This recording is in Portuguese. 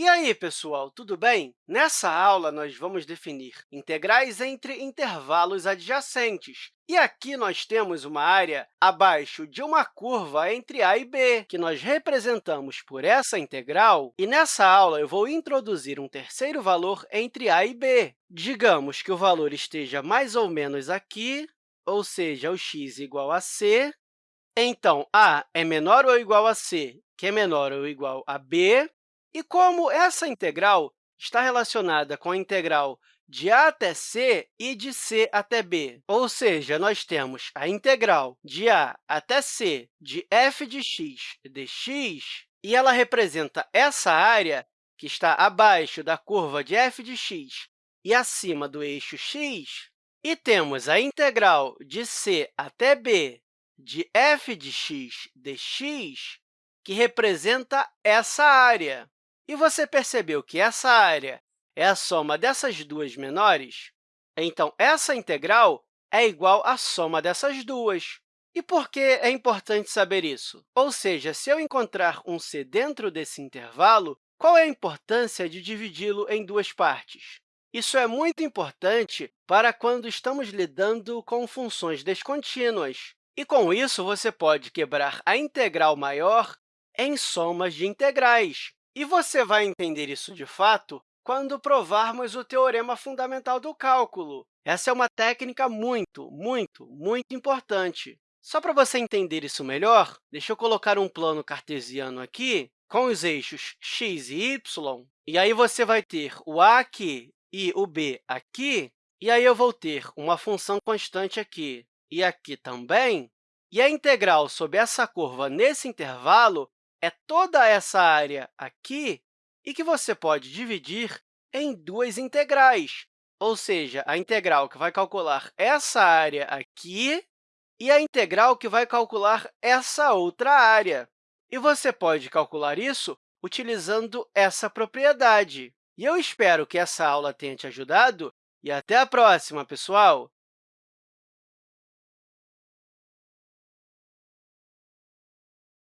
E aí, pessoal, tudo bem? Nessa aula, nós vamos definir integrais entre intervalos adjacentes. E aqui nós temos uma área abaixo de uma curva entre a e b, que nós representamos por essa integral. E nessa aula, eu vou introduzir um terceiro valor entre a e b. Digamos que o valor esteja mais ou menos aqui, ou seja, o x igual a c. Então, a é menor ou igual a c, que é menor ou igual a b, e como essa integral está relacionada com a integral de a até c e de c até b, ou seja, nós temos a integral de a até c de f de x dx, e ela representa essa área que está abaixo da curva de f de x e acima do eixo x, e temos a integral de c até b de f de x dx, que representa essa área. E você percebeu que essa área é a soma dessas duas menores? Então, essa integral é igual à soma dessas duas. E por que é importante saber isso? Ou seja, se eu encontrar um c dentro desse intervalo, qual é a importância de dividi-lo em duas partes? Isso é muito importante para quando estamos lidando com funções descontínuas. E, com isso, você pode quebrar a integral maior em somas de integrais. E você vai entender isso de fato quando provarmos o teorema fundamental do cálculo. Essa é uma técnica muito, muito, muito importante. Só para você entender isso melhor, deixa eu colocar um plano cartesiano aqui com os eixos x e y, e aí você vai ter o a aqui e o b aqui, e aí eu vou ter uma função constante aqui e aqui também, e a integral sobre essa curva nesse intervalo é toda essa área aqui e que você pode dividir em duas integrais, ou seja, a integral que vai calcular essa área aqui e a integral que vai calcular essa outra área. E você pode calcular isso utilizando essa propriedade. E eu espero que essa aula tenha te ajudado e até a próxima, pessoal!